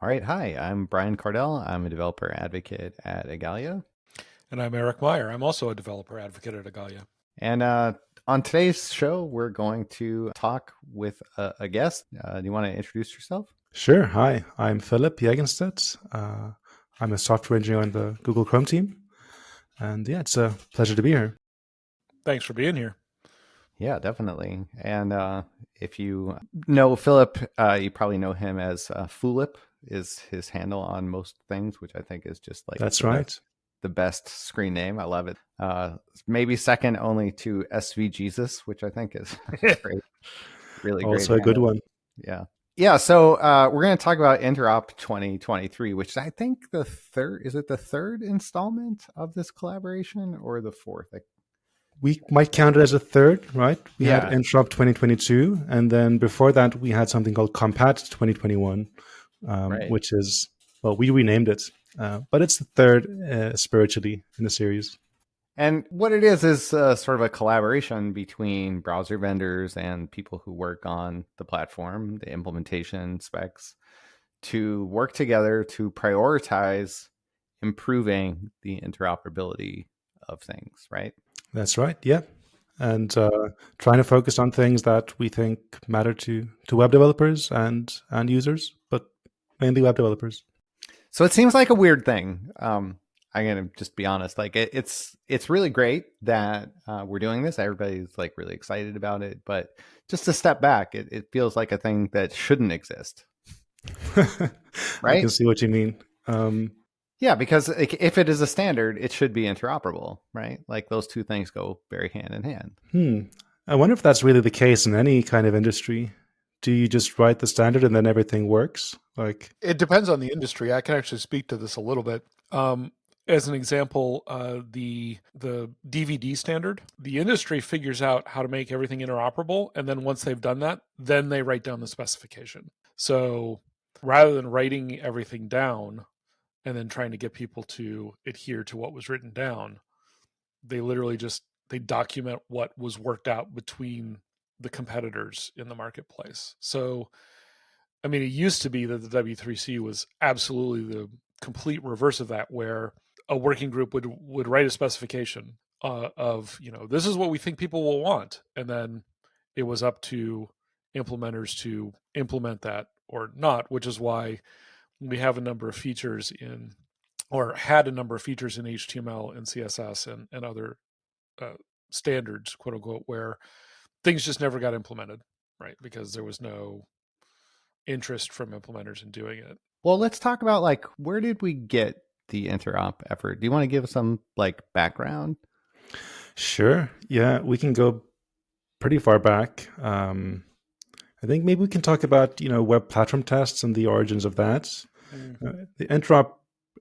All right. Hi, I'm Brian Kardell. I'm a developer advocate at Igalia. And I'm Eric Meyer. I'm also a developer advocate at Igalia. And uh, on today's show, we're going to talk with a, a guest. Uh, do you want to introduce yourself? Sure. Hi, I'm Philip Jagenstedt. Uh, I'm a software engineer on the Google Chrome team. And yeah, it's a pleasure to be here. Thanks for being here. Yeah, definitely. And uh, if you know Philip, uh, you probably know him as uh, Foolip is his handle on most things, which I think is just like that's right. Best, the best screen name. I love it. Uh, maybe second only to SV Jesus, which I think is great. Really great. Also a good one. Yeah. Yeah, so uh, we're going to talk about Interop 2023, which I think the third is it the third installment of this collaboration or the fourth? I we might count it as a third, right? We yeah. had Interop 2022, and then before that, we had something called Compat 2021, um, right. which is, well, we renamed it, uh, but it's the third uh, spiritually in the series. And what it is is uh, sort of a collaboration between browser vendors and people who work on the platform, the implementation specs, to work together to prioritize improving the interoperability of things, right? That's right. Yeah. And uh, trying to focus on things that we think matter to, to web developers and, and users, mainly web developers. So it seems like a weird thing. Um, I'm gonna just be honest. Like it, it's it's really great that uh, we're doing this. Everybody's like really excited about it, but just to step back, it, it feels like a thing that shouldn't exist. right? I can see what you mean. Um, yeah, because if it is a standard, it should be interoperable, right? Like those two things go very hand in hand. Hmm. I wonder if that's really the case in any kind of industry. Do you just write the standard and then everything works? Like it depends on the industry. I can actually speak to this a little bit. Um, as an example, uh, the the DVD standard, the industry figures out how to make everything interoperable, and then once they've done that, then they write down the specification. So rather than writing everything down, and then trying to get people to adhere to what was written down they literally just they document what was worked out between the competitors in the marketplace. So i mean it used to be that the w3c was absolutely the complete reverse of that where a working group would would write a specification uh, of you know this is what we think people will want and then it was up to implementers to implement that or not which is why we have a number of features in or had a number of features in HTML and CSS and, and other uh, standards, quote unquote, where things just never got implemented, right? Because there was no interest from implementers in doing it. Well, let's talk about like where did we get the interop effort? Do you want to give some like background? Sure. Yeah, we can go pretty far back. Um, I think maybe we can talk about you know web platform tests and the origins of that. Mm-hmm. Uh, the interop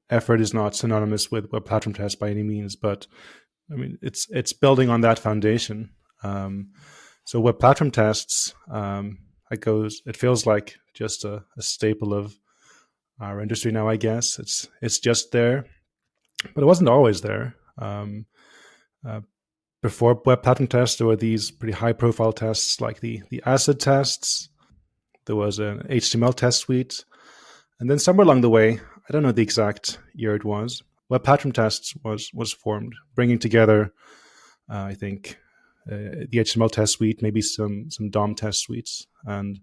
effort is not synonymous with web platform tests by any means, but I mean it's it's building on that foundation. Um, so web platform tests, um, it goes. It feels like just a, a, staple of our industry now. I guess it's it's just there, but it wasn't always there. Um, uh, before web platform tests, there were these pretty high profile tests like the, the acid tests. There was an HTML test suite. And then somewhere along the way, I don't know the exact year it was, web platform tests was, was formed, bringing together, uh, I think, the HTML test suite, maybe some, some DOM test suites. And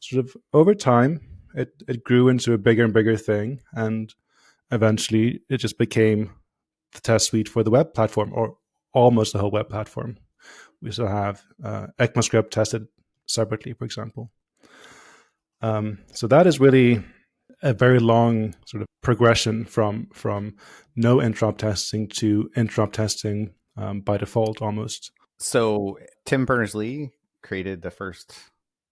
sort of over time, it, it grew into a bigger and bigger thing. And eventually it just became the test suite for the web platform or almost the whole web platform. We still have uh, ECMAScript tested separately, for example. Um, so that is really a very long sort of progression from from no interop testing to interop testing um, by default almost. So Tim Berners Lee created the first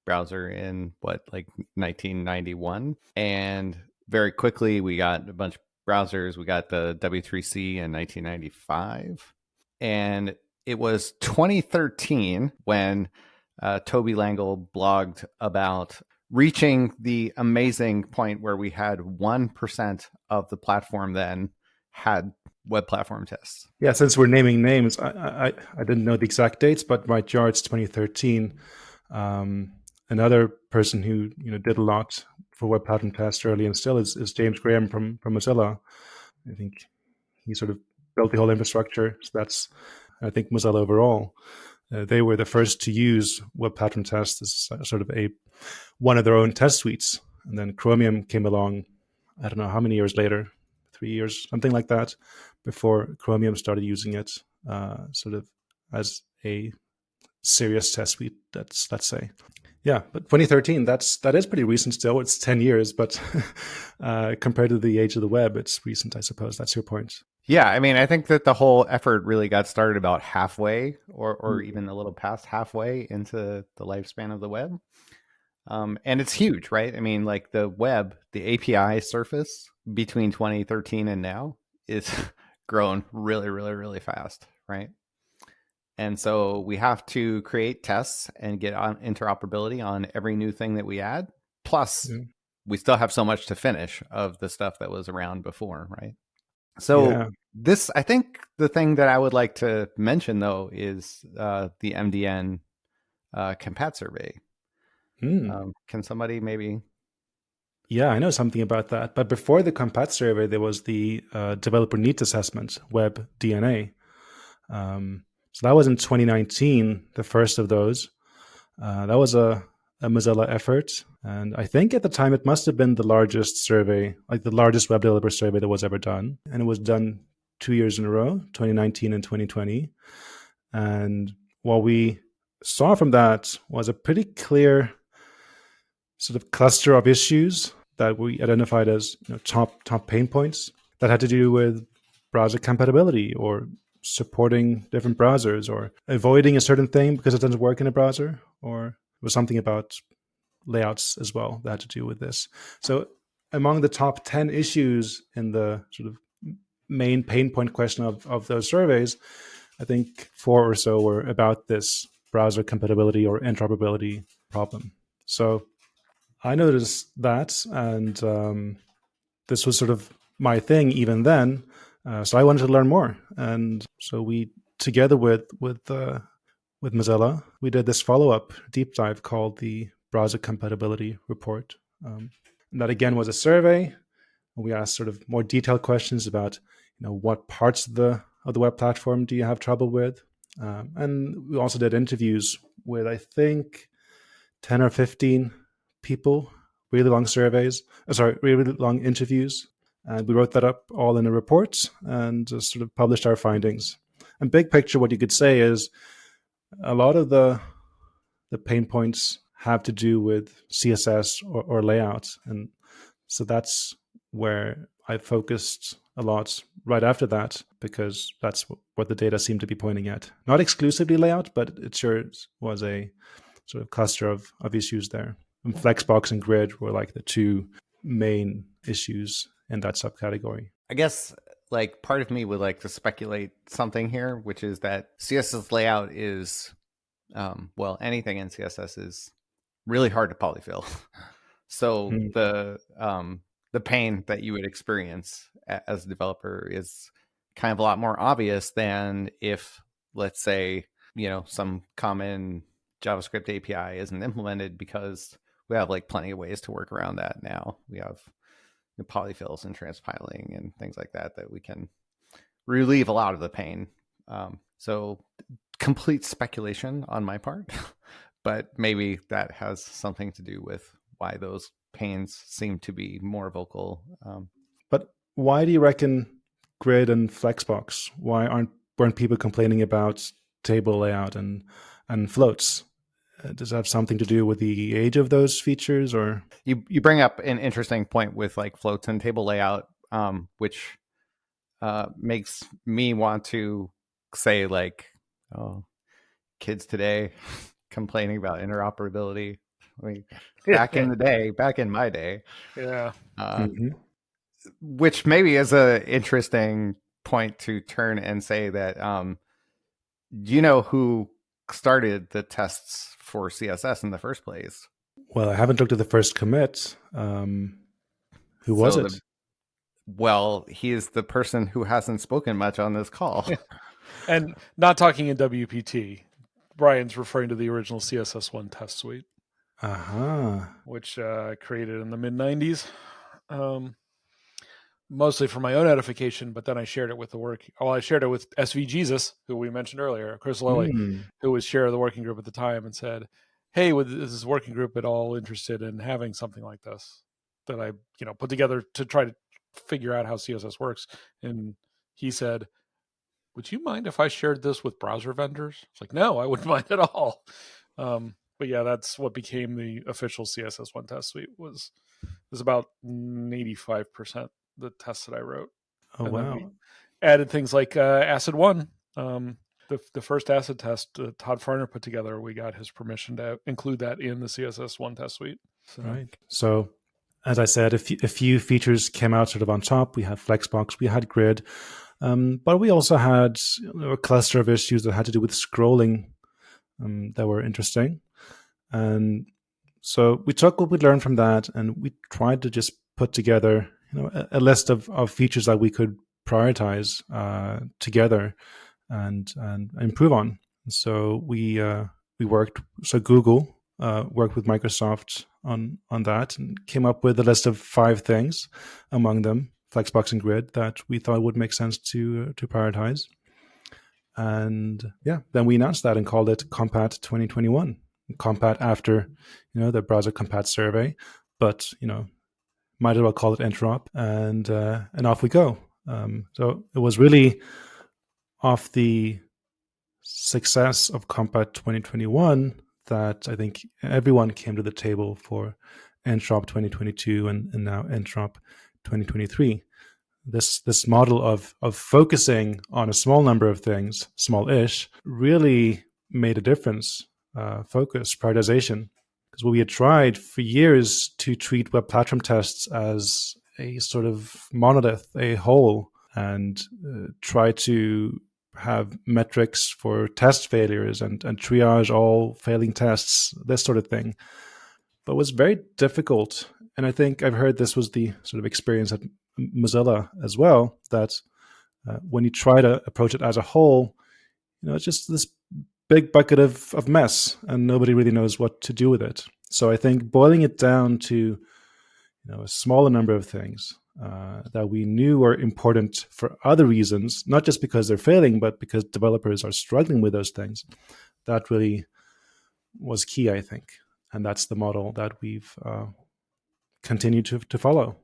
browser in what like 1991 and very quickly we got a bunch of browsers. We got the w3c in 1995 and it was 2013 when uh, Tobie Langel blogged about reaching the amazing point where we had 1% of the platform then had web platform tests. Yeah, since we're naming names, I, I, I didn't know the exact dates, but my jar it's 2013. Um, another person who you know did a lot for web platform tests early and still is, is James Graham from from Mozilla. I think he sort of built the whole infrastructure. So that's I think Mozilla overall. Uh, they were the first to use web platform tests as sort of a one of their own test suites, and then Chromium came along. I don't know how many years later, three years, something like that, before Chromium started using it, uh, sort of as a serious test suite. That's let's say. Yeah, but 2013, that's that is pretty recent still. It's 10 years, but uh, compared to the age of the web, it's recent, I suppose. That's your point. Yeah, I mean, I think that the whole effort really got started about halfway, or or mm-hmm. even a little past halfway into the lifespan of the web. Um, and it's huge, right? I mean, like the web, the API surface between 2013 and now is grown really, really, really fast, right? And so we have to create tests and get on interoperability on every new thing that we add. Plus, mm-hmm. we still have so much to finish of the stuff that was around before, right? So yeah. this, I think, the thing that I would like to mention though is uh, the MDN uh, compat survey. Mm. Um, can somebody maybe? Yeah, I know something about that. But before the compat survey, there was the uh, developer needs assessment, Web DNA. Um, so that was in 2019, the first of those. Uh, that was a, a Mozilla effort. And I think at the time it must have been the largest survey, like the largest web developer survey that was ever done. And it was done two years in a row, 2019 and 2020. And what we saw from that was a pretty clear sort of cluster of issues that we identified as you know, top top pain points that had to do with browser compatibility or supporting different browsers or avoiding a certain thing because it doesn't work in a browser or was something about layouts as well that had to do with this. So among the top 10 issues in the sort of main pain point question of, of those surveys i think four or so were about this browser compatibility or interoperability problem. So i noticed that and um, this was sort of my thing even then uh, so I wanted to learn more, and so we, together with with uh, with Mozilla, we did this follow up deep dive called the Browser Compatibility Report. Um, and that again was a survey. We asked sort of more detailed questions about you know what parts of the of the web platform do you have trouble with, um, and we also did interviews with I think ten or fifteen people, really long surveys. Uh, sorry, really long interviews and we wrote that up all in a report and sort of published our findings. And big picture, what you could say is a lot of the the pain points have to do with CSS or, or layout, and so that's where I focused a lot right after that because that's what the data seemed to be pointing at. Not exclusively layout, but it sure was a sort of cluster of, of issues there. And Flexbox and Grid were like the two main issues in that subcategory. I guess like part of me would like to speculate something here, which is that CSS layout is, um, well, anything in CSS is really hard to polyfill. so mm. the um, the pain that you would experience as a developer is kind of a lot more obvious than if, let's say, you know, some common JavaScript API isn't implemented because we have like plenty of ways to work around that now. We have polyfills and transpiling and things like that that we can relieve a lot of the pain. Um, so complete speculation on my part, but maybe that has something to do with why those pains seem to be more vocal. Um, but why do you reckon Grid and Flexbox? Why aren't weren't people complaining about table layout and and floats? Uh, does that have something to do with the age of those features or? You you bring up an interesting point with like floats and table layout um, which uh, makes me want to say like oh kids today complaining about interoperability. I mean, back in the day back in my day yeah. uh, mm-hmm. which maybe is a interesting point to turn and say that um, do you know who started the tests for CSS in the first place. Well, I haven't looked at the first commit. Um, who was so it? The, well, he is the person who hasn't spoken much on this call. and not talking in WPT. Brian's referring to the original CSS1 test suite. Uh-huh. which uh, I created in the mid 90s. Um, mostly for my own edification, but then I shared it with the work. Well, I shared it with SV Jesus, who we mentioned earlier, Chris Lilley, Mm. who was chair of the working group at the time, and said, "Hey, would is this working group at all interested in having something like this that I, you know, put together to try to figure out how CSS works?" And he said, "Would you mind if I shared this with browser vendors?" It's like, "No, I wouldn't mind at all." Um, but yeah, that's what became the official CSS one test suite. Was was about eighty five percent the tests that I wrote Oh and wow. added things like uh, acid one um, the, the first acid test uh, todd fahrner put together we got his permission to include that in the css one test suite so Right. So, as I said, a few, a few features came out sort of on top. We had Flexbox, we had Grid, um, but we also had a cluster of issues that had to do with scrolling um, that were interesting. And so we took what we learned from that and we tried to just put together you know, a, a list of, of features that we could prioritize uh, together and and improve on. So we uh, we worked. So Google uh, worked with Microsoft on on that and came up with a list of five things, among them Flexbox and Grid that we thought would make sense to uh, to prioritize. And yeah, then we announced that and called it Compat 2021. Compat after you know the browser Compat survey, but you know might as well call it Interop, and uh, and off we go. Um, so it was really off the success of Compat 2021 that I think everyone came to the table for Interop 2022 and, and now Interop 2023. This this model of of focusing on a small number of things, small-ish, really made a difference. Uh, focus, prioritization, we had tried for years to treat web platform tests as a sort of monolith, a whole, and uh, try to have metrics for test failures and, and triage all failing tests, this sort of thing. But was very difficult. And I think I've heard this was the sort of experience at Mozilla as well, that uh, when you try to approach it as a whole, you know, it's just this big bucket of, of mess and nobody really knows what to do with it. So I think boiling it down to you know a smaller number of things uh, that we knew were important for other reasons, not just because they're failing, but because developers are struggling with those things. That really was key, I think, and that's the model that we've uh, continued to to follow.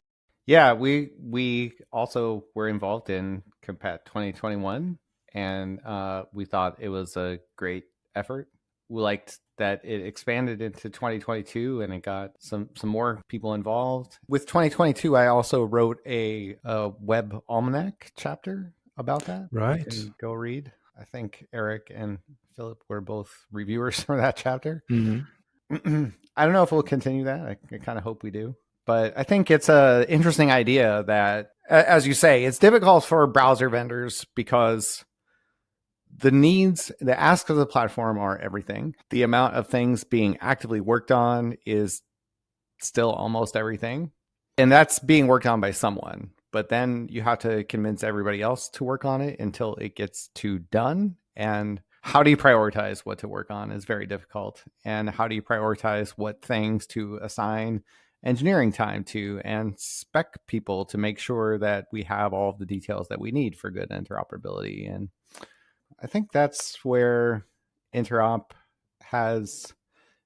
Yeah, we we also were involved in Compat 2021, and uh, we thought it was a great effort. We liked that it expanded into 2022 and it got some some more people involved. With 2022, I also wrote a, a web almanac chapter about that. Right. go read. I think Eric and Philip were both reviewers for that chapter. Mhm. I don't know if we'll continue that. I, I kind of hope we do. But I think it's a interesting idea that, as you say, it's difficult for browser vendors because the needs, the asks of the platform are everything. The amount of things being actively worked on is still almost everything. And that's being worked on by someone. But then you have to convince everybody else to work on it until it gets to done. And how do you prioritize what to work on is very difficult. And how do you prioritize what things to assign engineering time to and spec people to make sure that we have all of the details that we need for good interoperability? And I think that's where interop has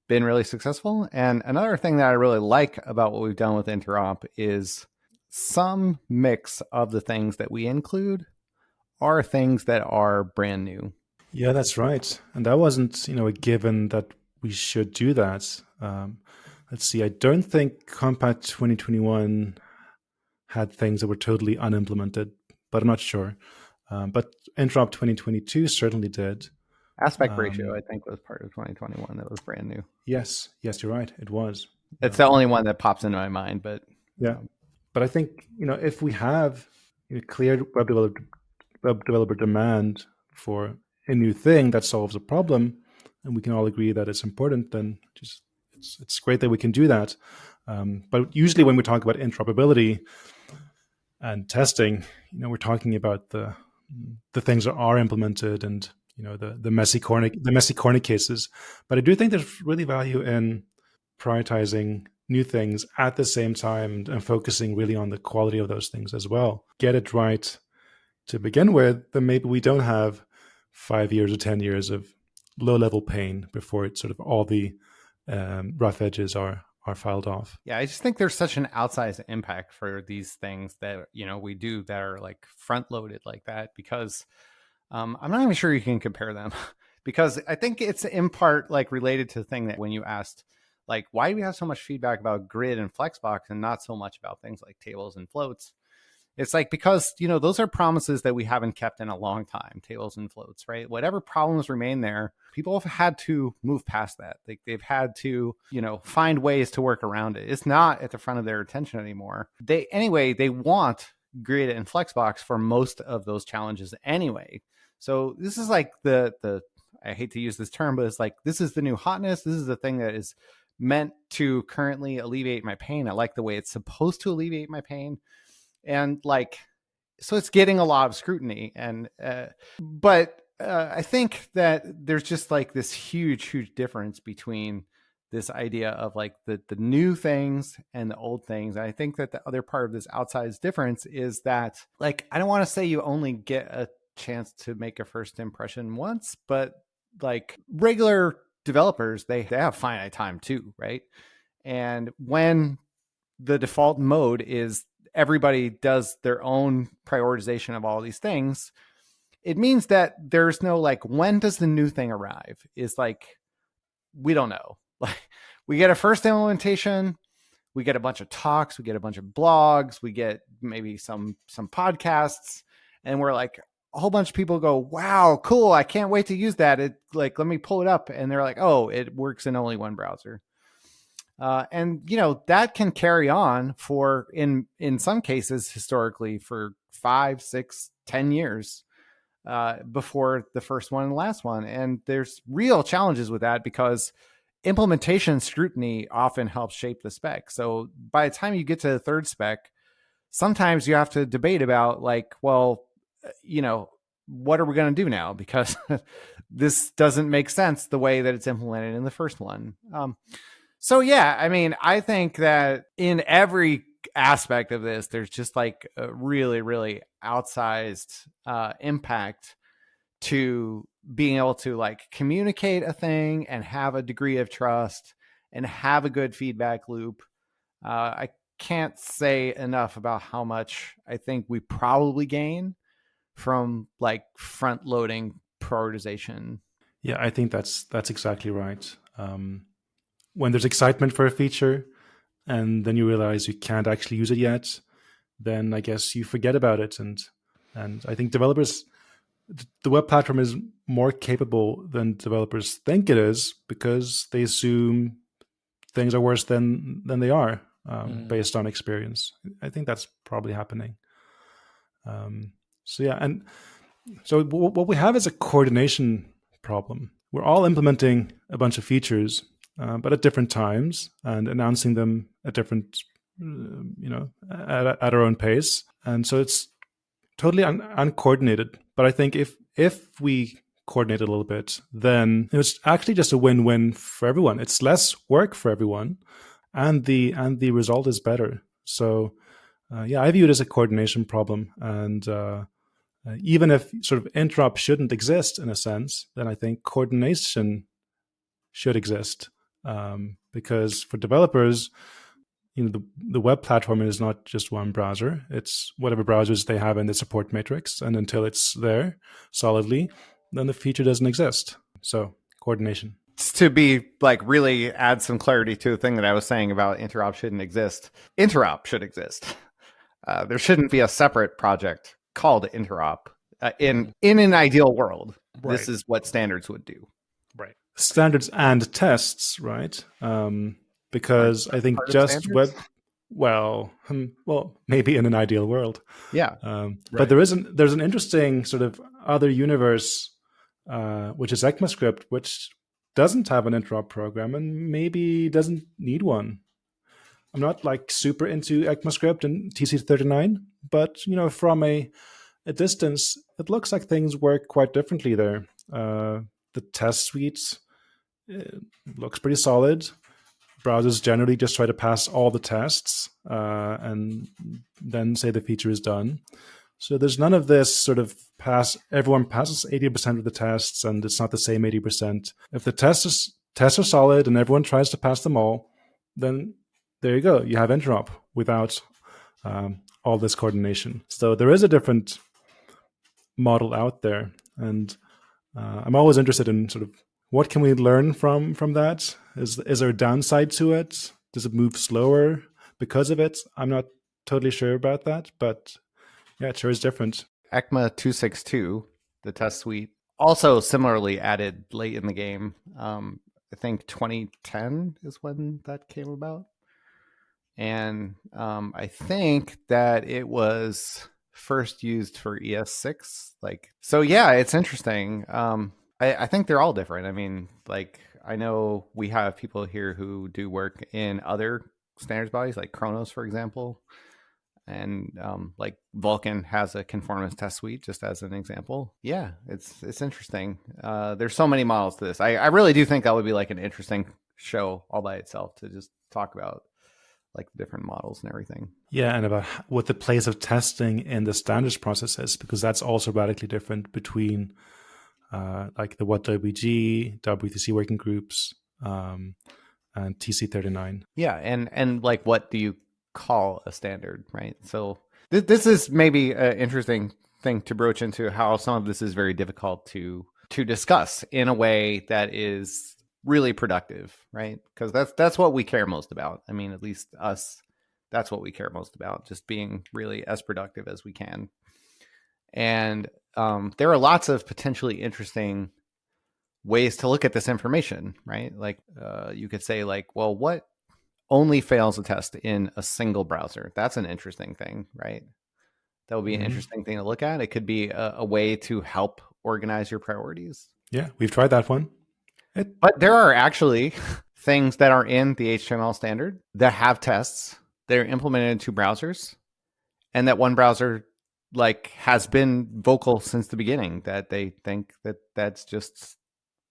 been really successful. And another thing that I really like about what we've done with interop is some mix of the things that we include are things that are brand new. Yeah, that's right. And that wasn't, you know, a given that we should do that. Um, let's see. I don't think Compat 2021 had things that were totally unimplemented, but I'm not sure. Um, but Interop 2022 certainly did. Aspect ratio, Um, I think, was part of 2021 that was brand new. Yes, yes, you're right. It was. It's the only one that pops into my mind, but Yeah, but I think you know if we have you know, clear web developer web developer demand for a new thing that solves a problem, and we can all agree that it's important, then just it's it's great that we can do that. Um, but usually when we talk about interoperability and testing, you know, we're talking about the the things that are implemented and you know the the messy corner the messy corner cases. But I do think there's really value in prioritizing new things at the same time and focusing really on the quality of those things as well. Get it right to begin with, then maybe we don't have five years or 10 years of low level pain before it sort of all the um, rough edges are are filed off. Yeah, I just think there's such an outsized impact for these things that you know we do that are like front loaded like that because um, I'm not even sure you can compare them because I think it's in part like related to the thing that when you asked like why do we have so much feedback about grid and flexbox and not so much about things like tables and floats it's like because you know those are promises that we haven't kept in a long time tables and floats right? Whatever problems remain there people have had to move past that. Like they've had to you know find ways to work around it. It's not at the front of their attention anymore. They anyway they want grid and flexbox for most of those challenges anyway. So this is like the the i hate to use this term but it's like this is the new hotness. This is the thing that is meant to currently alleviate my pain. I like the way it's supposed to alleviate my pain and like so it's getting a lot of scrutiny and uh, but uh, i think that there's just like this huge huge difference between this idea of like the the new things and the old things and i think that the other part of this outsized difference is that like i don't want to say you only get a chance to make a first impression once but like regular developers they, they have finite time too right? And when the default mode is everybody does their own prioritization of all these things, it means that there's no like when does the new thing arrive? Is like we don't know. Like we get a first implementation, we get a bunch of talks, we get a bunch of blogs, we get maybe some some podcasts, and we're like a whole bunch of people go, "Wow, cool! I can't wait to use that." It like let me pull it up, and they're like, "Oh, it works in only one browser." Uh, and you know that can carry on for in in some cases historically for five six ten years uh, before the first one and the last one. And there's real challenges with that because implementation scrutiny often helps shape the spec. So by the time you get to the third spec sometimes you have to debate about like well uh, you know what are we going to do now? Because this doesn't make sense the way that it's implemented in the first one. Um, so yeah, I mean, I think that in every aspect of this, there's just like a really, really outsized uh, impact to being able to like communicate a thing and have a degree of trust and have a good feedback loop. Uh, I can't say enough about how much I think we probably gain from like front loading prioritization. Yeah, I think that's that's exactly right. Um, when there's excitement for a feature and then you realize you can't actually use it yet, then I guess you forget about it. And and I think developers, the web platform is more capable than developers think it is because they assume things are worse than than they are um, mm. based on experience. I think that's probably happening. Um, so yeah, and so what we have is a coordination problem. We're all implementing a bunch of features uh, but at different times and announcing them at different, uh, you know, at, at, our own pace. And so it's totally un- uncoordinated. But I think if if we coordinate a little bit, then it's actually just a win-win for everyone. It's less work for everyone, and the and the result is better. So, uh, yeah, I view it as a coordination problem, and uh, uh, even if sort of interrupt shouldn't exist in a sense, then I think coordination should exist um, because for developers, you know, the, the web platform is not just one browser. It's whatever browsers they have in the support matrix. And until it's there solidly, then the feature doesn't exist. So coordination. To be like really add some clarity to the thing that I was saying about interop shouldn't exist. Interop should exist. Uh, there shouldn't be a separate project called interop. Uh, in in an ideal world, right. this is what standards would do. Standards and tests, right? Um, because I think just web, well, hmm, well, maybe in an ideal world, yeah. Um, right. But there isn't. There's an interesting sort of other universe, uh, which is ECMAScript, which doesn't have an interop program and maybe doesn't need one. I'm not like super into ECMAScript and TC39, but you know, from a a distance, it looks like things work quite differently there. Uh, the test suite looks pretty solid. browsers generally just try to pass all the tests uh, and then say the feature is done. So there's none of this sort of pass. Everyone passes 80% of the tests, and it's not the same 80%. If the tests is, tests are solid and everyone tries to pass them all, then there you go. You have interop without um, all this coordination. So there is a different model out there, and uh, I'm always interested in sort of what can we learn from from that. Is is there a downside to it? Does it move slower because of it? I'm not totally sure about that, but yeah, it sure is different. ECMA 262, the test suite, also similarly added late in the game. Um, I think 2010 is when that came about and um, I think that it was first used for ES6. Like, so yeah, it's interesting. Um, I, I think they're all different. I mean, like, I know we have people here who do work in other standards bodies, like Khronos, for example, and um, like Vulkan has a conformance test suite, just as an example. Yeah, it's it's interesting. Uh, there's so many models to this. I, I really do think that would be like an interesting show all by itself to just talk about like different models and everything. Yeah, and about what the place of testing in the standards process is, because that's also radically different between uh, like the WhatWG, W3C working groups, um, and TC39. Yeah, and and like what do you call a standard, right? So th- this is maybe an interesting thing to broach into how some of this is very difficult to to discuss in a way that is really productive, right? Because that's that's what we care most about. I mean, at least us, that's what we care most about, just being really as productive as we can. And um, there are lots of potentially interesting ways to look at this information, right? Like uh, you could say, like, well, what only fails a test in a single browser? That's an interesting thing, right? That would be an mm-hmm. interesting thing to look at. It could be a, a way to help organize your priorities. Yeah, we've tried that one. It, but there are actually things that are in the HTML standard that have tests that are implemented into browsers, and that one browser like has been vocal since the beginning that they think that that's just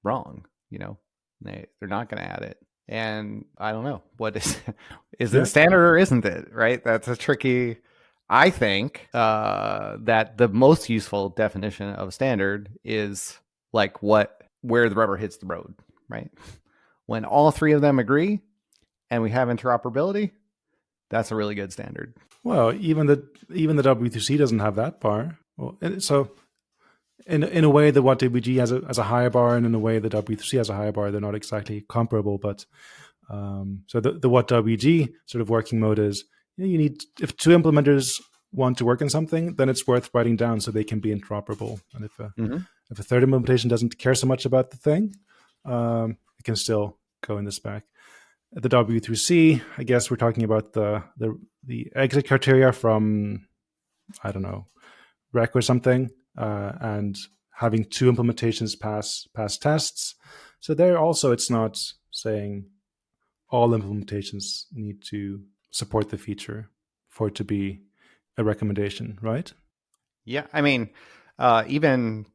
wrong. You know, they they're not going to add it. And I don't know what is is yeah. it standard or isn't it? Right? That's a tricky. I think uh, that the most useful definition of standard is like what where the rubber hits the road, right? When all three of them agree and we have interoperability, that's a really good standard. Well, even the even the W3C doesn't have that bar. Well, so in in a way, the WhatWG has a has a higher bar, and in a way, the W3C has a higher bar. They're not exactly comparable, but um, so the the WhatWG sort of working mode is you, know, you need if two implementers want to work on something, then it's worth writing down so they can be interoperable. And if a, mm-hmm. if a third implementation doesn't care so much about the thing, um, it can still go in the spec. At the W3C, I guess we're talking about the the the exit criteria from I don't know rec or something, uh, and having two implementations pass pass tests. So there also, it's not saying all implementations need to support the feature for it to be a recommendation, right? Yeah, I mean, uh, even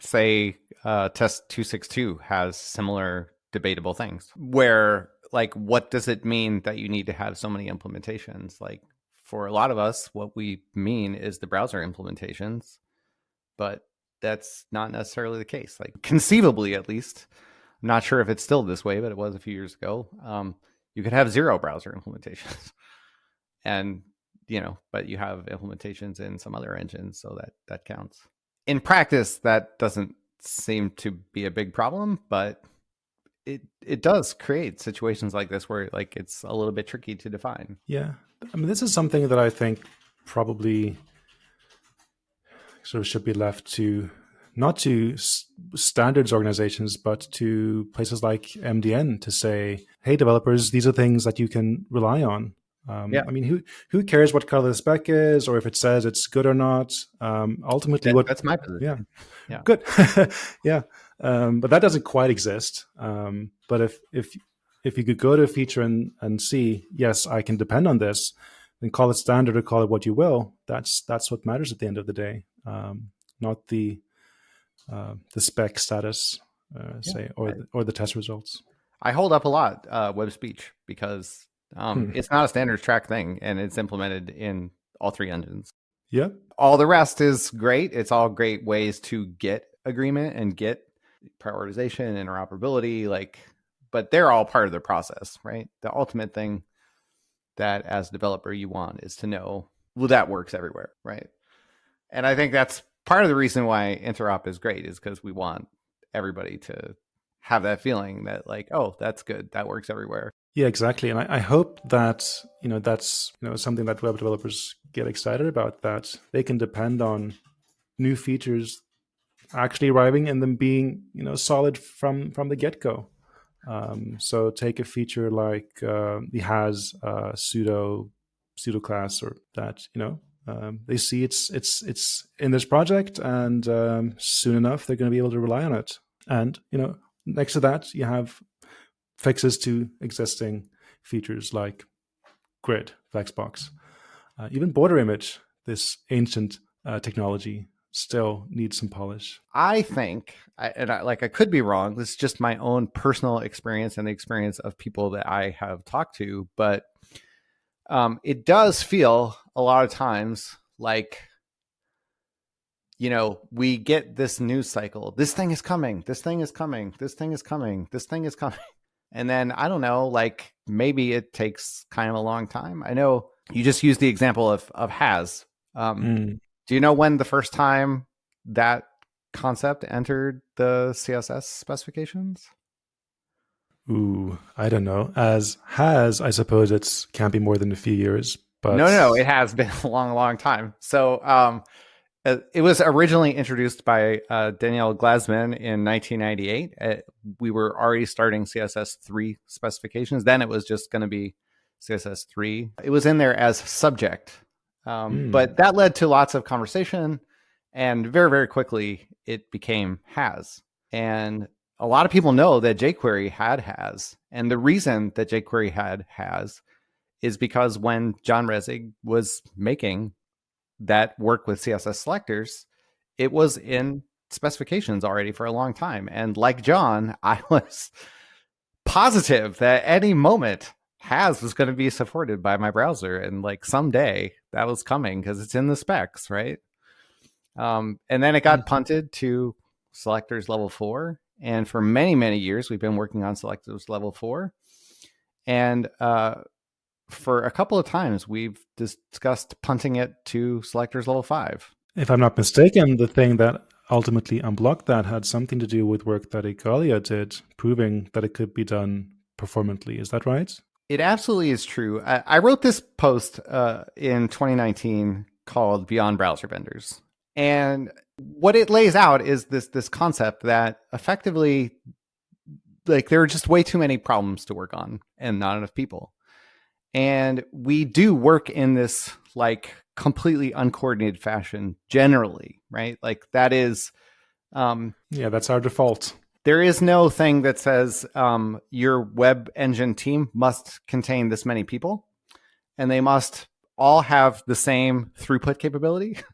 say uh, test 262 has similar debatable things where like what does it mean that you need to have so many implementations? Like for a lot of us what we mean is the browser implementations but that's not necessarily the case like conceivably at least. I'm not sure if it's still this way but it was a few years ago. Um, you could have zero browser implementations. And you know, but you have implementations in some other engines, so that that counts. In practice, that doesn't seem to be a big problem, but it it does create situations like this where like it's a little bit tricky to define. Yeah, I mean, this is something that I think probably sort of should be left to not to standards organizations, but to places like MDN to say, "Hey, developers, these are things that you can rely on." Um, yeah. I mean, who who cares what color the spec is, or if it says it's good or not? Um, ultimately, that, what that's my position. Yeah, yeah, good. yeah, um, but that doesn't quite exist. Um, but if if if you could go to a feature and and see, yes, I can depend on this, then call it standard or call it what you will. That's that's what matters at the end of the day, um, not the uh, the spec status, uh, yeah, say, or the, or the test results. I hold up a lot uh, web speech because um, hmm. it's not a standards track thing and it's implemented in all three engines. Yeah. All the rest is great. It's all great ways to get agreement and get prioritization, interoperability, like, but they're all part of the process, right? The ultimate thing that as a developer you want is to know, well, that works everywhere, right? And I think that's part of the reason why interop is great is because we want everybody to have that feeling that like, oh, that's good, that works everywhere. Yeah, exactly. And I, I, hope that you know that's you know something that web developers get excited about. That they can depend on new features actually arriving and them being you know solid from from the get go. Um, so take a feature like uh, the has uh, pseudo pseudo class or that you know um, they see it's it's it's in this project and um, soon enough they're going to be able to rely on it. And you know next to that you have fixes to existing features like grid, flexbox, uh, even border image. This ancient uh, technology still needs some polish. I think, I, and I, like I could be wrong. This is just my own personal experience and the experience of people that I have talked to, but um, it does feel a lot of times like you know, we get this news cycle. This thing is coming. This thing is coming. This thing is coming. This thing is coming. And then I don't know, like maybe it takes kind of a long time. I know you just used the example of of has. Um, mm. Do you know when the first time that concept entered the CSS specifications? Ooh, I don't know. As has, I suppose it's can't be more than a few years. But no, no, it has been a long, long time. So, um, uh, it was originally introduced by uh, Daniel Glazman in 1998. Uh, we were already starting CSS 3 specifications. Then it was just going to be CSS 3. It was in there as subject, um, mm. but that led to lots of conversation. And very, very quickly, it became has. And a lot of people know that jQuery had has. And the reason that jQuery had has is because when John Resig was making that work with CSS selectors, it was in specifications already for a long time. And like John, I was positive that any moment has was going to be supported by my browser and like someday that was coming because it's in the specs right um, and then it got mm-hmm. punted to selectors level four and for many many years we've been working on selectors level four and uh, for a couple of times we've discussed punting it to selectors level five. If I'm not mistaken, the thing that ultimately unblocked that had something to do with work that Igalia did, proving that it could be done performantly. Is that right? It absolutely is true. I, I wrote this post uh, in 2019 called Beyond Browser Vendors. And what it lays out is this this concept that effectively like there are just way too many problems to work on and not enough people. And we do work in this like completely uncoordinated fashion generally, right? Like that is um yeah, that's our default. There is no thing that says um your web engine team must contain this many people and they must all have the same throughput capability.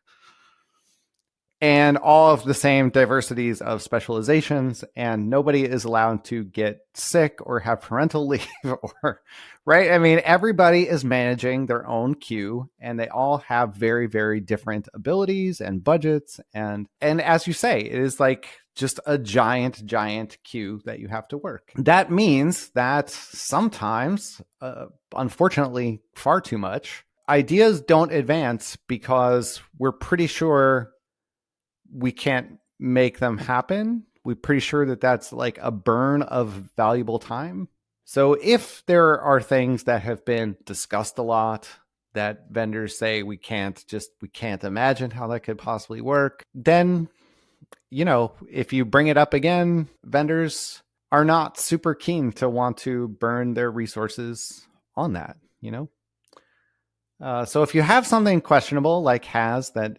and all of the same diversities of specializations and nobody is allowed to get sick or have parental leave or right i mean everybody is managing their own queue and they all have very very different abilities and budgets and and as you say it is like just a giant giant queue that you have to work that means that sometimes uh, unfortunately far too much ideas don't advance because we're pretty sure we can't make them happen. We're pretty sure that that's like a burn of valuable time. So if there are things that have been discussed a lot that vendors say we can't just we can't imagine how that could possibly work, then you know, if you bring it up again, vendors are not super keen to want to burn their resources on that, you know? Uh, so if you have something questionable like has that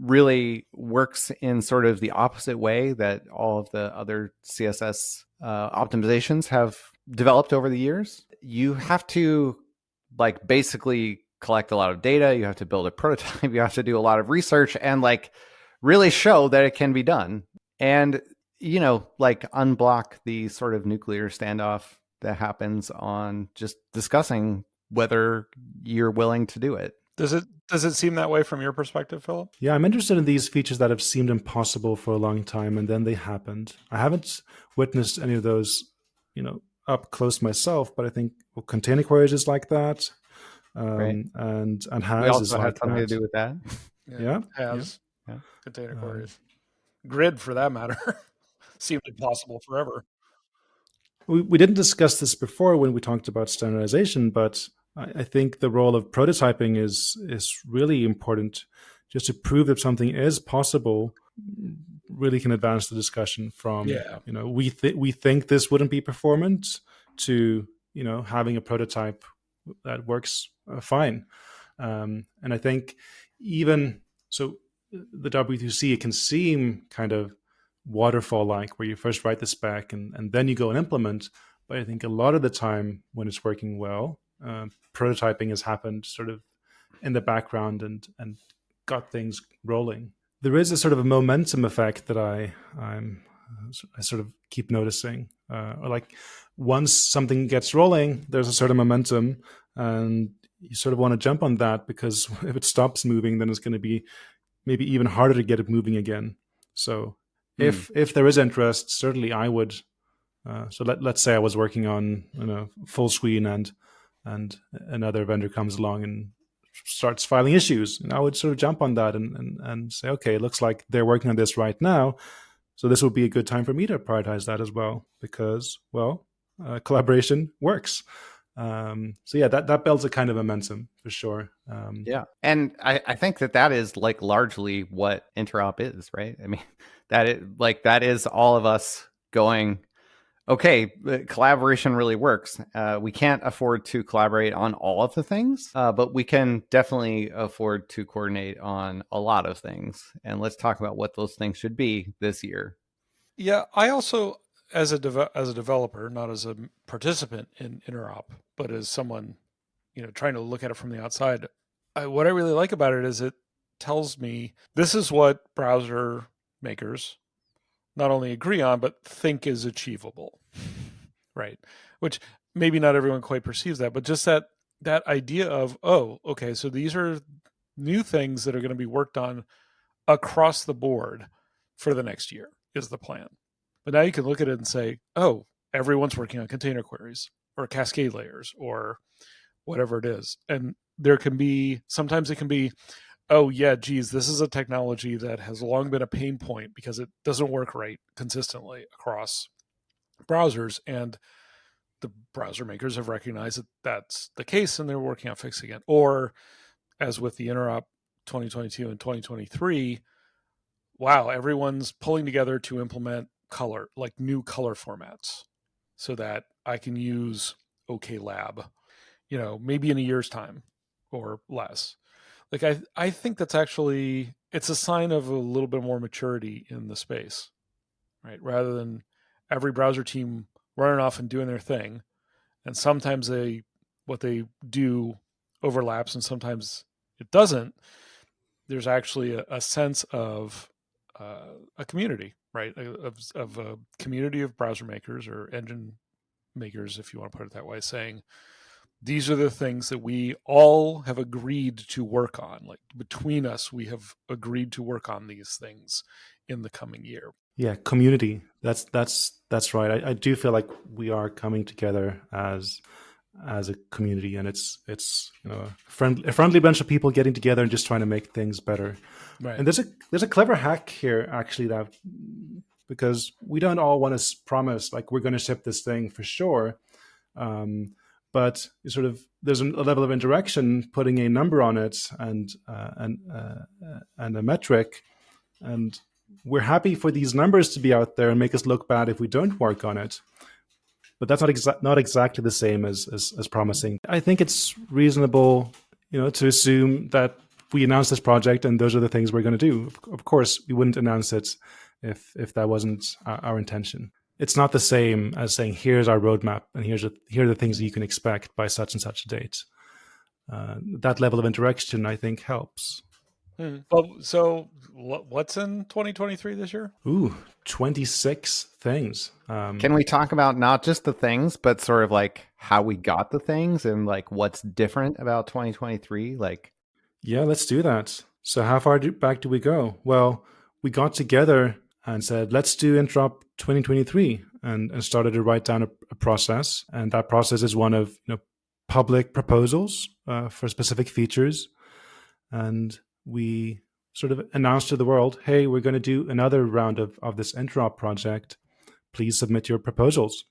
really works in sort of the opposite way that all of the other CSS uh, optimizations have developed over the years, you have to like basically collect a lot of data. You have to build a prototype. You have to do a lot of research and like really show that it can be done. And you know, like unblock the sort of nuclear standoff that happens on just discussing whether you're willing to do it. Does it does it seem that way from your perspective, Philip? Yeah, I'm interested in these features that have seemed impossible for a long time and then they happened. I haven't witnessed any of those, you know, up close myself, but I think well, container queries is like that. Um, right. and and has we also had something that. to do with that. Yeah, yeah. has yeah. container queries, grid for that matter, seemed impossible forever. We we didn't discuss this before when we talked about standardization, but I, I think the role of prototyping is is really important, just to prove that something is possible. Really can advance the discussion from yeah. you know we th- we think this wouldn't be performant to you know having a prototype that works uh, fine. Um, and I think even so, the W2C it can seem kind of waterfall like, where you first write the spec and, and then you go and implement. But I think a lot of the time when it's working well, uh, prototyping has happened sort of in the background and and got things rolling. There is a sort of a momentum effect that I I'm I sort of keep noticing, uh, or like once something gets rolling, there's a certain momentum, and you sort of want to jump on that because if it stops moving, then it's going to be maybe even harder to get it moving again. So mm. if if there is interest, certainly I would. Uh, so let let's say I was working on you know full screen and and another vendor comes along and starts filing issues, and I would sort of jump on that and and, and say, okay, it looks like they're working on this right now. So this would be a good time for me to prioritize that as well because well, uh, collaboration works. Um, so yeah, that that builds a kind of momentum for sure. Um, yeah, and I, I think that that is like largely what interop is, right? I mean, that it like that is all of us going. Okay, collaboration really works. Uh, we can't afford to collaborate on all of the things, uh, but we can definitely afford to coordinate on a lot of things. And let's talk about what those things should be this year. Yeah, I also as a as a developer, not as a participant in interop, but as someone, you know, trying to look at it from the outside, I, what I really like about it is it tells me this is what browser makers not only agree on but think is achievable, right? Which maybe not everyone quite perceives that, but just that that idea of oh, okay, so these are new things that are going to be worked on across the board for the next year is the plan but now you can look at it and say, oh, everyone's working on container queries or cascade layers or whatever it is. And there can be, sometimes it can be, oh, yeah, geez, this is a technology that has long been a pain point because it doesn't work right consistently across browsers. And the browser makers have recognized that that's the case and they're working on fixing it. Or as with the Interop 2022 and 2023, wow, everyone's pulling together to implement color, like new color formats, so that I can use OK Lab, you know, maybe in a year's time or less. Like I, I think that's actually it's a sign of a little bit more maturity in the space, right? Rather than every browser team running off and doing their thing, and sometimes they what they do overlaps and sometimes it doesn't. There's actually a, a sense of uh, a community right? Uh, of, of a community of browser makers or engine makers, if you want to put it that way, saying these are the things that we all have agreed to work on. Like between us, we have agreed to work on these things in the coming year. Yeah, community. That's that's that's right. I, I do feel like we are coming together as as a community, and it's it's you know a friendly a friendly bunch of people getting together and just trying to make things better. Right. And there's a there's a clever hack here actually that because we don't all want to promise like we're going to ship this thing for sure, um, but sort of there's a level of interaction, putting a number on it and uh, and uh, and a metric, and we're happy for these numbers to be out there and make us look bad if we don't work on it but that's not exa- not exactly the same as, as, as promising. I think it's reasonable, you know, to assume that we announce this project and those are the things we're going to do. Of course, we wouldn't announce it if if that wasn't our, our intention. It's not the same as saying here's our roadmap and here's a, here are the things that you can expect by such and such a date. Uh, that level of interaction, I think, helps. Hmm. Well, so what's in 2023 this year? Ooh, 26 things. Um, Can we talk about not just the things, but sort of like how we got the things and like what's different about 2023? Like, yeah, let's do that. So, how far do, back do we go? Well, we got together and said, let's do Interop 2023 and, and started to write down a, a, process. And that process is one of you know, public proposals uh, for specific features. And we sort of announced to the world, hey, we're going to do another round of, of this interop project. Please submit your proposals.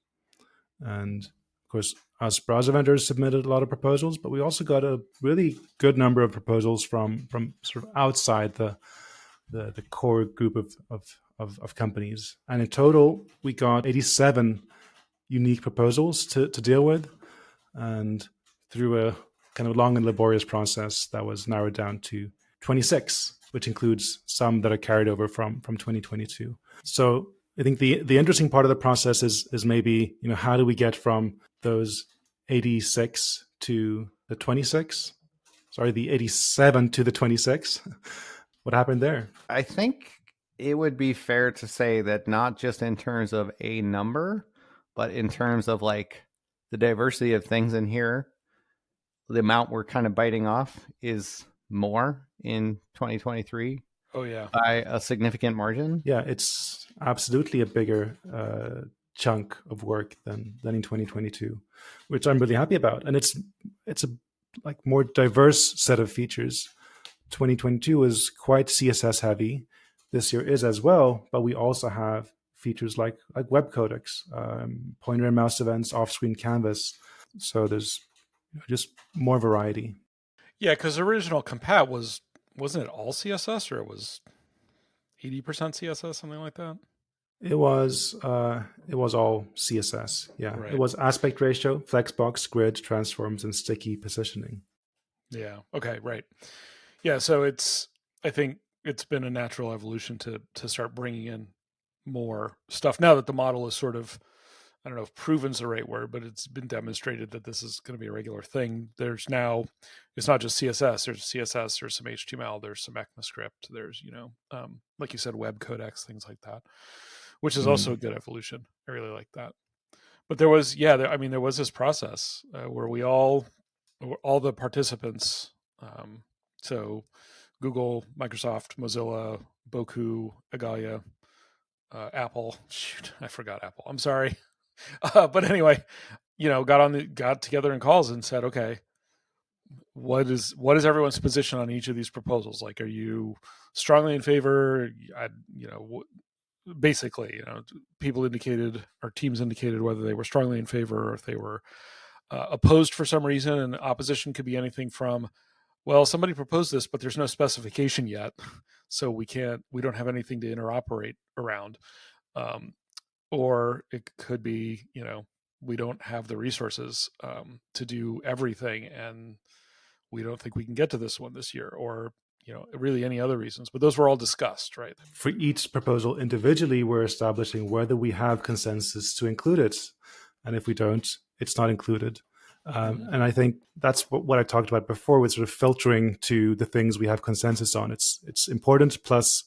And of course, us browser vendors submitted a lot of proposals, but we also got a really good number of proposals from from sort of outside the the, the core group of, of, of, of companies. And in total, we got 87 unique proposals to, to deal with. And through a kind of long and laborious process that was narrowed down to 26, which includes some that are carried over from from 2022. So I think the the interesting part of the process is is maybe you know how do we get from those 86 to the 26? Sorry, the 87 to the 26. what happened there? I think it would be fair to say that not just in terms of a number, but in terms of like the diversity of things in here, the amount we're kind of biting off is more in 2023 oh yeah. by a significant margin? Yeah it's absolutely a bigger uh, chunk of work than than in 2022 which i'm really happy about. And it's it's a like more diverse set of features. 2022 is quite css heavy. This year is as well but we also have features like like web codecs um, pointer and mouse events off-screen canvas. So there's just more variety. Yeah, because original compat was wasn't it all CSS or it was eighty percent CSS, something like that. It was uh, it was all CSS. Yeah, right. it was aspect ratio, flexbox, grid, transforms, and sticky positioning. Yeah. Okay. Right. Yeah. So it's I think it's been a natural evolution to to start bringing in more stuff now that the model is sort of I don't know if proven's the right word, but it's been demonstrated that this is going to be a regular thing. There's now, it's not just CSS. There's CSS. There's some HTML. There's some ECMAScript. There's you know, um, like you said, web codecs, things like that, which is mm. also a good evolution. I really like that. But there was, yeah, there, I mean, there was this process uh, where we all, all the participants, um, so Google, Microsoft, Mozilla, Bocoup, Igalia, uh, Apple. Shoot, I forgot Apple. I'm sorry. Uh, but anyway, you know, got on the got together in calls and said, okay, what is what is everyone's position on each of these proposals? Like, are you strongly in favor? I, you know, basically, you know, people indicated or teams indicated whether they were strongly in favor or if they were uh, opposed for some reason. And opposition could be anything from, well, somebody proposed this, but there's no specification yet, so we can't, we don't have anything to interoperate around. Um, or it could be you know we don't have the resources um, to do everything and we don't think we can get to this one this year or you know really any other reasons but those were all discussed right? For each proposal individually we're establishing whether we have consensus to include it and if we don't it's not included. Um, mm-hmm. and i think that's what, what i talked about before with sort of filtering to the things we have consensus on. It's it's important plus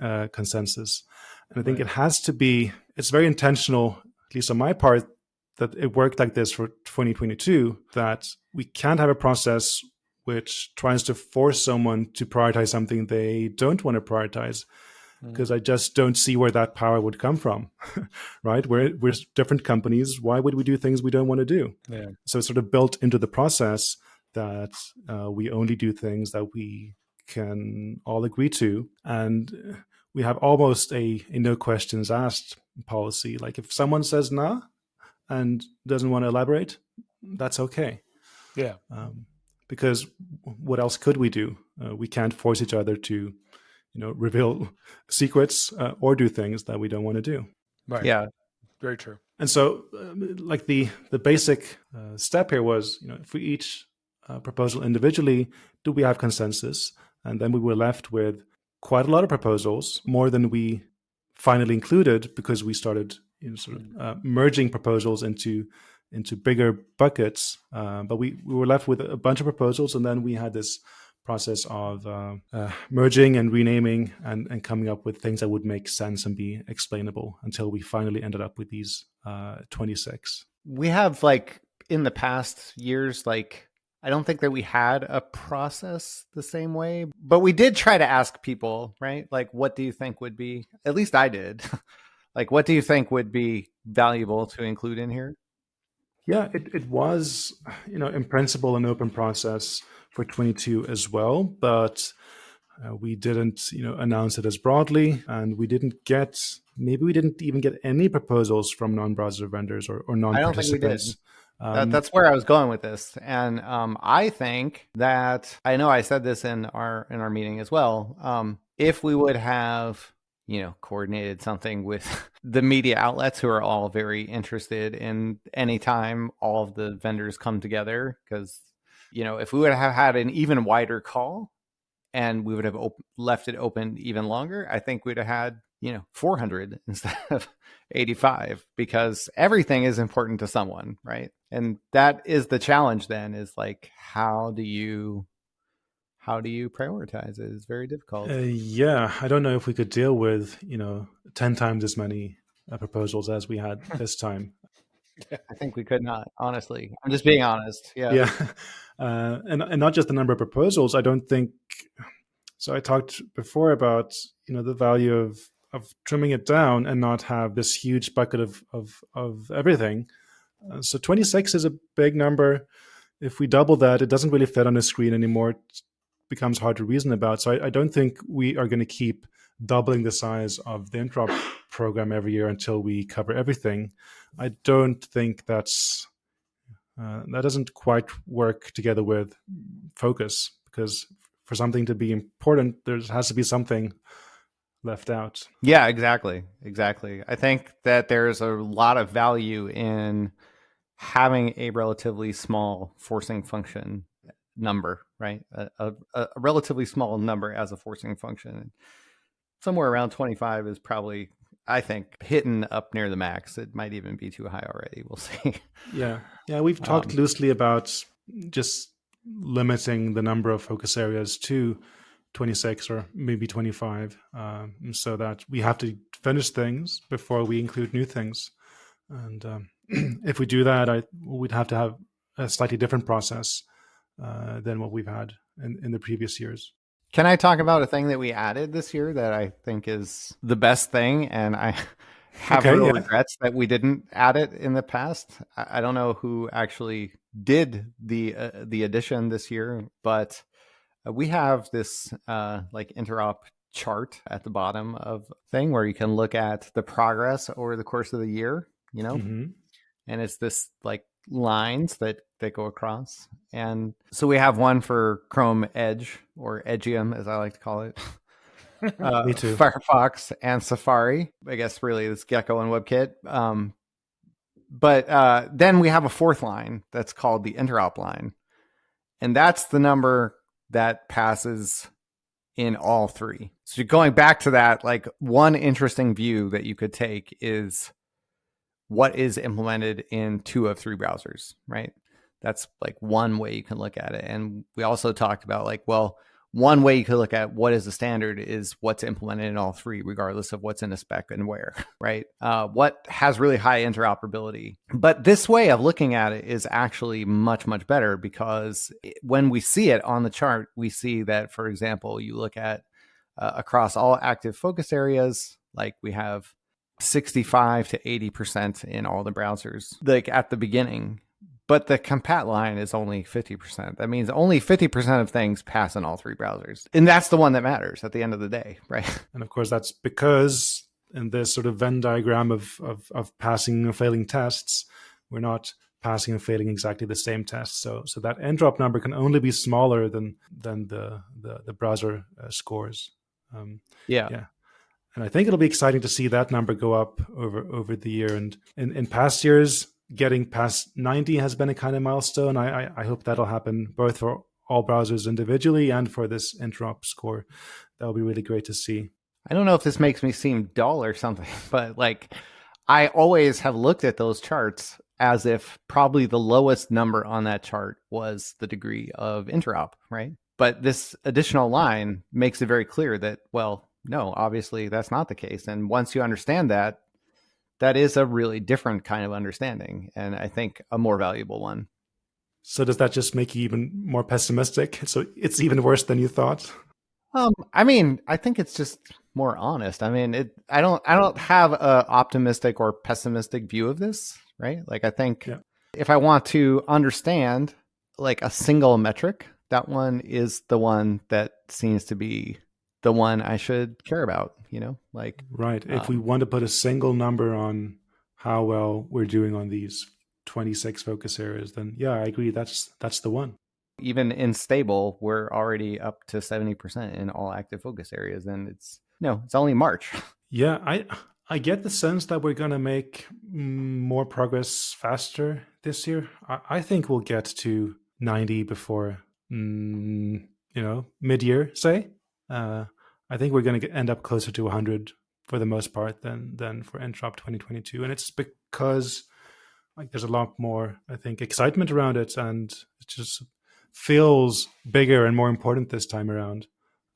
uh, consensus and I think right. it has to be, it's very intentional, at least on my part, that it worked like this for 2022, that we can't have a process which tries to force someone to prioritize something they don't want to prioritize because mm. I just don't see where that power would come from, right? We're, we're different companies. Why would we do things we don't want to do? Yeah. So it's sort of built into the process that uh, we only do things that we can all agree to. And we have almost a, a no questions asked policy. Like if someone says nah and doesn't want to elaborate, that's okay. Yeah. Um, because what else could we do? Uh, we can't force each other to, you know, reveal secrets uh, or do things that we don't want to do. Right. Yeah. Very true. And so, uh, like the the basic uh, step here was, you know, if we each uh, proposal individually, do we have consensus? And then we were left with quite a lot of proposals, more than we finally included because we started you know, sort of uh, merging proposals into into bigger buckets. Uh, but we, we were left with a bunch of proposals, and then we had this process of uh, uh, merging and renaming and, and coming up with things that would make sense and be explainable until we finally ended up with these uh, 26. We have like in the past years, like I don't think that we had a process the same way, but we did try to ask people, right? Like, what do you think would be, at least I did, like, what do you think would be valuable to include in here? Yeah, it, it was, you know, in principle, an open process for 22 as well, but uh, we didn't, you know, announce it as broadly, and we didn't get, maybe we didn't even get any proposals from non-browser vendors or, or non-participants. Um, that, that's where I was going with this, and um, I think that I know I said this in our in our meeting as well. Um, if we would have you know coordinated something with the media outlets who are all very interested in any time all of the vendors come together, because you know if we would have had an even wider call and we would have op- left it open even longer, I think we'd have had you know 400 instead of 85 because everything is important to someone right and that is the challenge then is like how do you how do you prioritize it? Is very difficult. Uh, yeah i don't know if we could deal with you know 10 times as many uh, proposals as we had this time. I think we could not honestly. I'm just being honest yeah. Yeah. Uh, and, and not just the number of proposals i don't think so i talked before about you know the value of of trimming it down and not have this huge bucket of of, of everything. Uh, so 26 is a big number. If we double that, it doesn't really fit on the screen anymore. It becomes hard to reason about. So I, I don't think we are going to keep doubling the size of the interop program every year until we cover everything. I don't think that's uh, that doesn't quite work together with focus because for something to be important, there has to be something left out. Yeah, exactly. Exactly. I think that there's a lot of value in having a relatively small forcing function number, right? A, a, a, relatively small number as a forcing function. Somewhere around 25 is probably, I think, hitting up near the max. It might even be too high already. We'll see. Yeah. Yeah. We've talked um, loosely about just limiting the number of focus areas to 26 or maybe 25 um, so that we have to finish things before we include new things. And um, if we do that I, we'd have to have a slightly different process uh, than what we've had in, in the previous years. Can i talk about a thing that we added this year that i think is the best thing? And i have okay, yeah. regrets that we didn't add it in the past. I, I don't know who actually did the uh, the addition this year but we have this uh, like interop chart at the bottom of thing where you can look at the progress over the course of the year, you know, mm-hmm. and it's this like lines that that go across. And so we have one for Chrome Edge or Edgium, as I like to call it. uh, Me too. Firefox and Safari. I guess really it's Gecko and WebKit. Um, but uh, then we have a fourth line that's called the interop line, and that's the number that passes in all three. So going back to that, like one interesting view that you could take is what is implemented in two of three browsers, right? That's like one way you can look at it. And we also talked about like, well, one way you could look at what is the standard is what's implemented in all three, regardless of what's in a spec and where, right? Uh, what has really high interoperability. But this way of looking at it is actually much, much better because when we see it on the chart, we see that, for example, you look at uh, across all active focus areas, like we have 65 to 80% in all the browsers, like at the beginning but the compat line is only 50%. That means only 50% of things pass in all three browsers. And that's the one that matters at the end of the day, right? And of course, that's because in this sort of Venn diagram of, of, of passing and failing tests, we're not passing and failing exactly the same test. So, so that interop number can only be smaller than than the the, the browser uh, scores. Um, yeah, yeah. And I think it'll be exciting to see that number go up over over the year. And in, in past years, getting past 90 has been a kind of milestone. I, I, I hope that'll happen both for all browsers individually and for this interop score. That'll be really great to see. I don't know if this makes me seem dull or something, but like I always have looked at those charts as if probably the lowest number on that chart was the degree of interop, right? But this additional line makes it very clear that, well, no, obviously that's not the case. And once you understand that, that is a really different kind of understanding. And I think a more valuable one. So does that just make you even more pessimistic? So it's even worse than you thought? Um, I mean, I think it's just more honest. I mean, it. I don't. I don't have a optimistic or pessimistic view of this, right? Like, I think yeah. if I want to understand like a single metric, that one is the one that seems to be the one I should care about. You know, like right. If um, we want to put a single number on how well we're doing on these 26 focus areas, then yeah, I agree. That's that's the one. Even in stable, we're already up to 70% in all active focus areas, and it's no, it's only March. Yeah, I I get the sense that we're going to make more progress faster this year. I, I think we'll get to 90 before mm, you know mid year, say. Uh, I think we're going to end up closer to 100 for the most part than than for Interop 2022, and it's because like there's a lot more I think excitement around it, and it just feels bigger and more important this time around.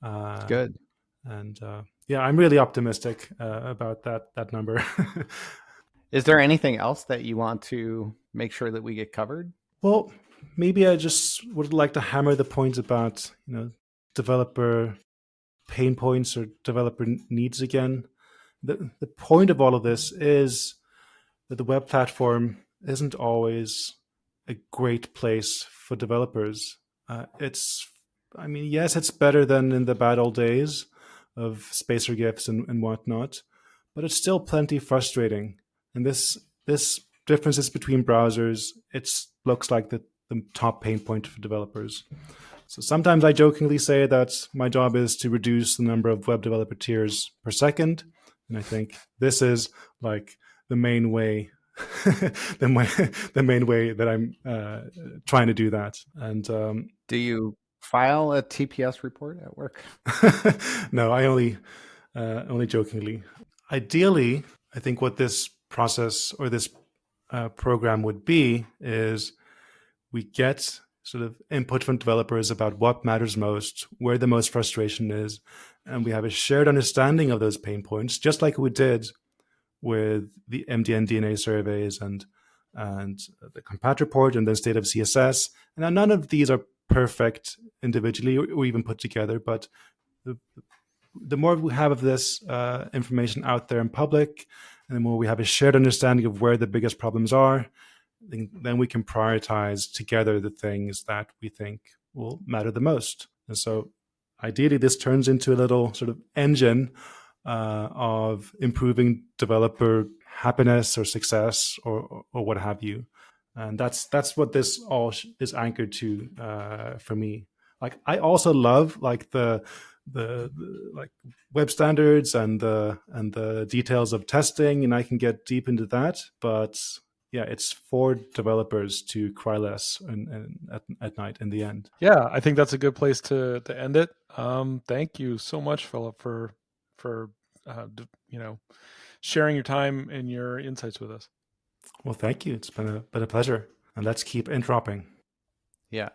Uh, Good. And uh, yeah, I'm really optimistic uh, about that that number. Is there anything else that you want to make sure that we get covered? Well, maybe I just would like to hammer the points about you know developer pain points or developer needs again. The the point of all of this is that the web platform isn't always a great place for developers. Uh, it's, I mean, yes, it's better than in the bad old days of spacer gifs and, and whatnot, but it's still plenty frustrating. And this this differences between browsers, it looks like the, the top pain point for developers. So sometimes I jokingly say that my job is to reduce the number of web developer tears per second. And I think this is like the main way the, my, the main way that I'm uh, trying to do that. And um, do you file a TPS report at work? no, I only uh, only jokingly. Ideally, I think what this process or this uh, program would be is we get sort of input from developers about what matters most, where the most frustration is, and we have a shared understanding of those pain points, just like we did with the MDN DNA surveys and and the compat report and the state of CSS. And none of these are perfect individually or, even put together, but the, the more we have of this uh, information out there in public, and the more we have a shared understanding of where the biggest problems are, then we can prioritize together the things that we think will matter the most. And so ideally, this turns into a little sort of engine uh, of improving developer happiness or success or, or what have you. And that's that's what this all is anchored to uh, for me. Like I also love like the, the the like web standards and the and the details of testing, and I can get deep into that. But yeah, it's for developers to cry less and, and at, at night in the end. Yeah, I think that's a good place to to end it. Um, thank you so much, Philip, for for uh, you know sharing your time and your insights with us. Well, thank you. It's been a been a pleasure, and let's keep introping. Yeah,